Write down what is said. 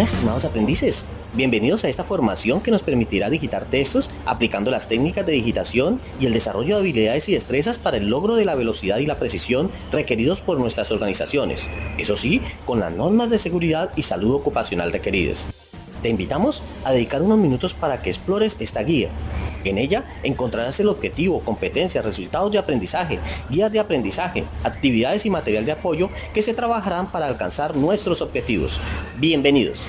Estimados aprendices, bienvenidos a esta formación que nos permitirá digitar textos aplicando las técnicas de digitación y el desarrollo de habilidades y destrezas para el logro de la velocidad y la precisión requeridos por nuestras organizaciones, eso sí, con las normas de seguridad y salud ocupacional requeridas. Te invitamos a dedicar unos minutos para que explores esta guía. En ella encontrarás el objetivo, competencias, resultados de aprendizaje, guías de aprendizaje, actividades y material de apoyo que se trabajarán para alcanzar nuestros objetivos. Bienvenidos.